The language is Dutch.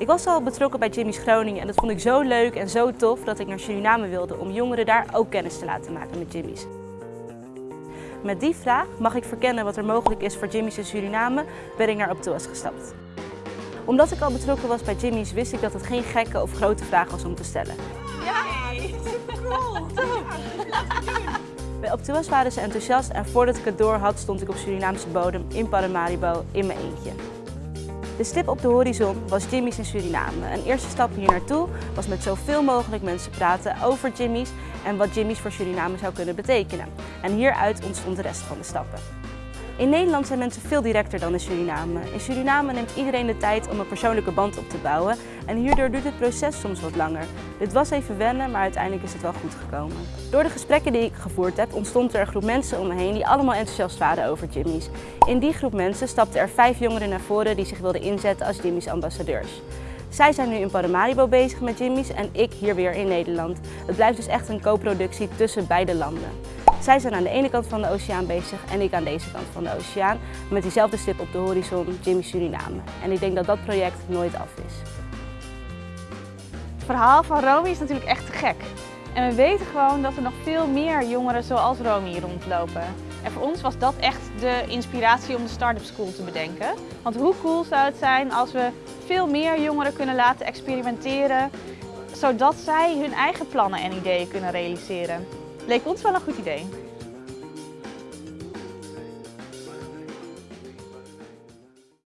Ik was al betrokken bij Jimmy's Groningen en dat vond ik zo leuk en zo tof dat ik naar Suriname wilde om jongeren daar ook kennis te laten maken met Jimmy's. Met die vraag, mag ik verkennen wat er mogelijk is voor Jimmy's in Suriname, ben ik naar Optoas gestapt. Omdat ik al betrokken was bij Jimmy's wist ik dat het geen gekke of grote vraag was om te stellen. Ja, cool. Bij Optoas waren ze enthousiast en voordat ik het door had stond ik op Surinaamse bodem in Paramaribo in mijn eentje. De stip op de horizon was Jimmy's in Suriname. Een eerste stap hier naartoe was met zoveel mogelijk mensen praten over Jimmy's en wat Jimmy's voor Suriname zou kunnen betekenen. En hieruit ontstond de rest van de stappen. In Nederland zijn mensen veel directer dan in Suriname. In Suriname neemt iedereen de tijd om een persoonlijke band op te bouwen en hierdoor duurt het proces soms wat langer. Dit was even wennen, maar uiteindelijk is het wel goed gekomen. Door de gesprekken die ik gevoerd heb ontstond er een groep mensen om me heen die allemaal enthousiast waren over Jimmy's. In die groep mensen stapten er vijf jongeren naar voren die zich wilden inzetten als Jimmy's ambassadeurs. Zij zijn nu in Paramaribo bezig met Jimmy's en ik hier weer in Nederland. Het blijft dus echt een co-productie tussen beide landen. Zij zijn aan de ene kant van de oceaan bezig en ik aan deze kant van de oceaan. Met diezelfde stip op de horizon, Jimmy Suriname. En ik denk dat dat project nooit af is. Het verhaal van Romy is natuurlijk echt te gek. En we weten gewoon dat er nog veel meer jongeren zoals Romy rondlopen. En voor ons was dat echt de inspiratie om de Startup School te bedenken. Want hoe cool zou het zijn als we veel meer jongeren kunnen laten experimenteren, zodat zij hun eigen plannen en ideeën kunnen realiseren. Leek ons wel een goed idee.